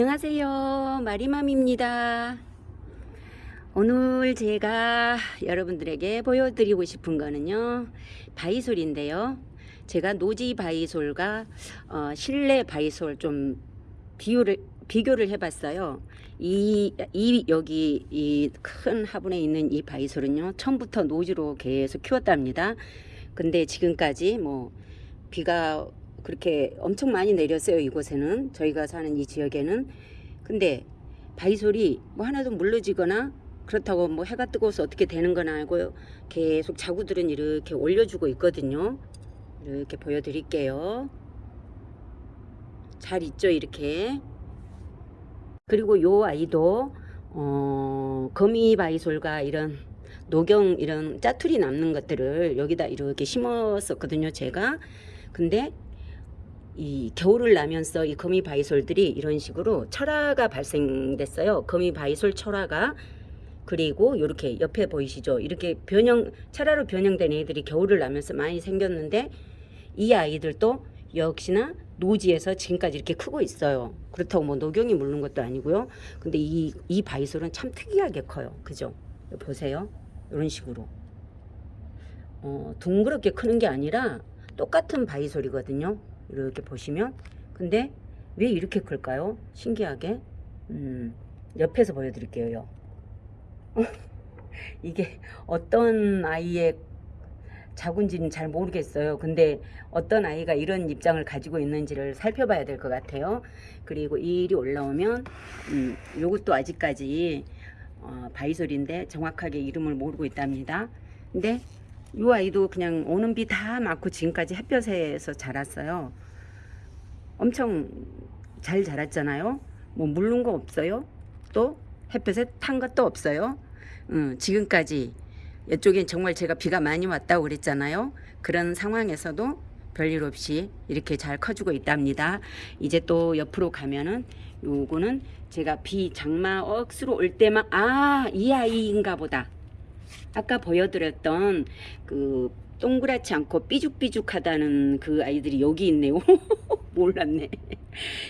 안녕하세요. 마리맘입니다. 오늘 제가 여러분들에게 보여드리고 싶은 거는요 바이솔인데요. 제가 노지 바이솔과 어, 실내 바이솔 좀 비교를 비교를 해봤어요. 이, 이 여기 이 큰 화분에 있는 이 바이솔은요 처음부터 노지로 계속 키웠답니다. 근데 지금까지 뭐 비가 그렇게 엄청 많이 내렸어요 이곳에는. 저희가 사는 이 지역에는. 근데 바이솔이 뭐 하나도 물러지거나 그렇다고 뭐 해가 뜨거워서 어떻게 되는 건 아니고요 계속 자구들은 이렇게 올려주고 있거든요. 이렇게 보여드릴게요. 잘 있죠 이렇게. 그리고 요 아이도 어, 거미 바이솔과 이런 녹용 이런 짜투리 남는 것들을 여기다 이렇게 심었었거든요 제가. 근데 이 겨울을 나면서 이 거미 바이솔들이 이런 식으로 철화가 발생됐어요. 거미 바이솔 철화가 그리고 이렇게 옆에 보이시죠? 이렇게 변형 철화로 변형된 애들이 겨울을 나면서 많이 생겼는데 이 아이들도 역시나 노지에서 지금까지 이렇게 크고 있어요. 그렇다고 뭐 녹용이 물는 것도 아니고요. 근데 이, 이 바이솔은 참 특이하게 커요. 그죠? 보세요. 이런 식으로. 어, 둥그렇게 크는 게 아니라 똑같은 바이솔이거든요. 이렇게 보시면 근데 왜 이렇게 클까요? 신기하게. 음, 옆에서 보여드릴게요. 이게 어떤 아이의 자군지는 잘 모르겠어요. 근데 어떤 아이가 이런 입장을 가지고 있는지를 살펴봐야 될 것 같아요. 그리고 이 일이 올라오면 음, 요것도 아직까지 어, 바이솔인데 정확하게 이름을 모르고 있답니다. 근데 이 아이도 그냥 오는 비 다 맞고 지금까지 햇볕에서 자랐어요. 엄청 잘 자랐잖아요. 뭐 물른 거 없어요. 또 햇볕에 탄 것도 없어요. 음, 지금까지 이쪽엔 정말 제가 비가 많이 왔다고 그랬잖아요. 그런 상황에서도 별일 없이 이렇게 잘 커주고 있답니다. 이제 또 옆으로 가면은 요거는 제가 비 장마 억수로 올 때만 아 이 아이인가 보다 아까 보여드렸던 그 동그랗지 않고 삐죽삐죽하다는 그 아이들이 여기 있네요. 몰랐네.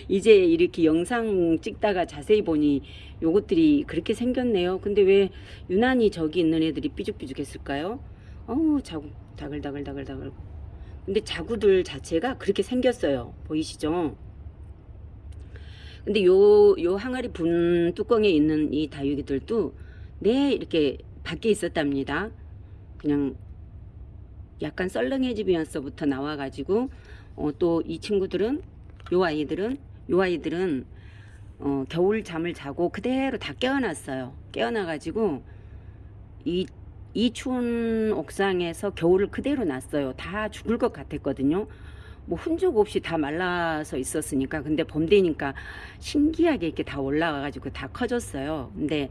이제 이렇게 영상 찍다가 자세히 보니 요것들이 그렇게 생겼네요. 근데 왜 유난히 저기 있는 애들이 삐죽삐죽 했을까요? 어우 자구 다글다글다글다글 근데 자구들 자체가 그렇게 생겼어요. 보이시죠? 근데 요, 요 항아리 분 뚜껑에 있는 이 다육이들도 네 이렇게 밖에 있었답니다. 그냥 약간 썰렁해지면서부터 나와가지고 어, 또 이 친구들은 요 아이들은 요 아이들은 어, 겨울 잠을 자고 그대로 다 깨어났어요. 깨어나가지고 이, 이 추운 옥상에서 겨울을 그대로 났어요. 다 죽을 것 같았거든요. 뭐 흔적 없이 다 말라서 있었으니까 근데 봄 되니까 신기하게 이렇게 다 올라가가지고 다 커졌어요. 근데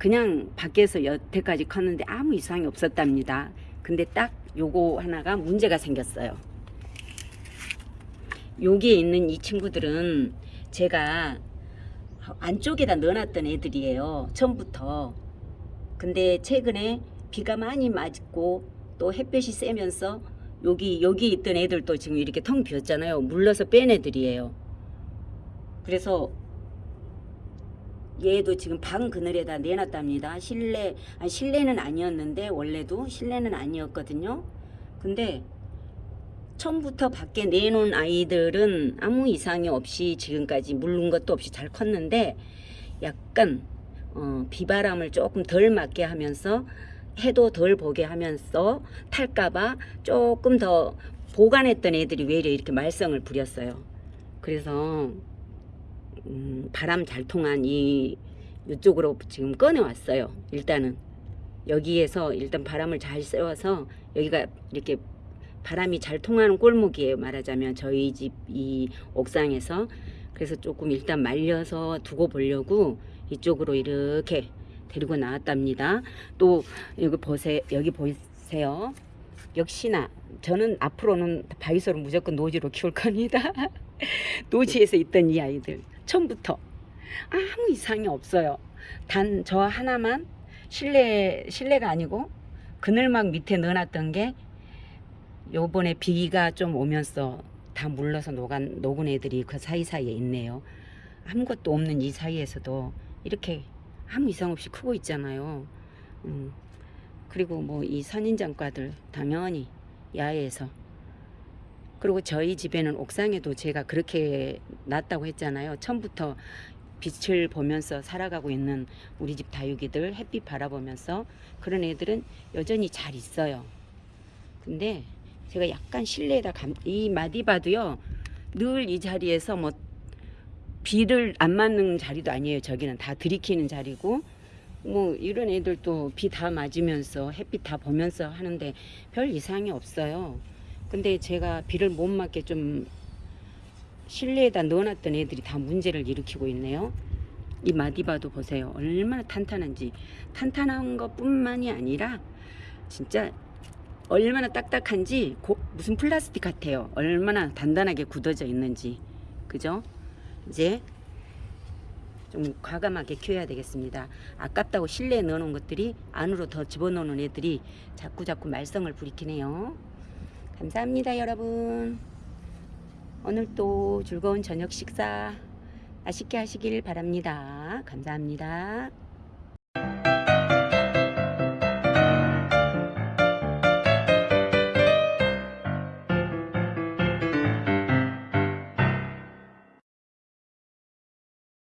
그냥 밖에서 여태까지 컸는데 아무 이상이 없었답니다. 근데 딱 요거 하나가 문제가 생겼어요. 여기에 있는 이 친구들은 제가 안쪽에다 넣어놨던 애들이에요. 처음부터. 근데 최근에 비가 많이 맞고 또 햇볕이 세면서 여기 여기 있던 애들도 지금 이렇게 텅 비었잖아요. 물러서 뺀 애들이에요. 그래서 얘도 지금 방 그늘에다 내놨답니다. 실내, 아 실내는 아니었는데 원래도 실내는 아니었거든요. 근데 처음부터 밖에 내놓은 아이들은 아무 이상이 없이 지금까지 물른 것도 없이 잘 컸는데 약간 어, 비바람을 조금 덜 맞게 하면서 해도 덜 보게 하면서 탈까봐 조금 더 보관했던 애들이 왜 이렇게 말썽을 부렸어요. 그래서 음, 바람 잘 통한 이 이쪽으로 지금 꺼내 왔어요. 일단은 여기에서 일단 바람을 잘 쐬어서 여기가 이렇게 바람이 잘 통하는 골목이에요. 말하자면 저희 집 이 옥상에서 그래서 조금 일단 말려서 두고 보려고 이쪽으로 이렇게 데리고 나왔답니다. 또 여기 보세요. 여기 보세요. 역시나 저는 앞으로는 바이솔을 무조건 노지로 키울 겁니다. 노지에서 있던 이 아이들 처음부터 아무 이상이 없어요. 단 저 하나만 실내 실내가 아니고 그늘막 밑에 넣어놨던 게 요번에 비가 좀 오면서 다 물러서 녹은, 녹은 애들이 그 사이사이에 있네요. 아무것도 없는 이 사이에서도 이렇게 아무 이상 없이 크고 있잖아요. 음, 그리고 뭐 이 선인장과들 당연히 야외에서 그리고 저희 집에는 옥상에도 제가 그렇게 놨다고 했잖아요. 처음부터 빛을 보면서 살아가고 있는 우리 집 다육이들 햇빛 바라보면서 그런 애들은 여전히 잘 있어요. 근데 제가 약간 실내에다 감, 이 마디바도요 늘 이 자리에서 뭐 비를 안 맞는 자리도 아니에요. 저기는 다 들이키는 자리고 뭐 이런 애들도 비 다 맞으면서 햇빛 다 보면서 하는데 별 이상이 없어요. 근데 제가 비를 못 맞게 좀 실내에다 넣어놨던 애들이 다 문제를 일으키고 있네요. 이 마디바도 보세요. 얼마나 탄탄한지. 탄탄한 것 뿐만이 아니라 진짜 얼마나 딱딱한지 고- 무슨 플라스틱 같아요. 얼마나 단단하게 굳어져 있는지. 그죠? 이제 좀 과감하게 키워야 되겠습니다. 아깝다고 실내에 넣어놓은 것들이 안으로 더 집어넣는 애들이 자꾸 자꾸 말썽을 부리키네요. 감사합니다, 여러분. 오늘 또 즐거운 저녁 식사 맛있게 하시길 바랍니다. 감사합니다.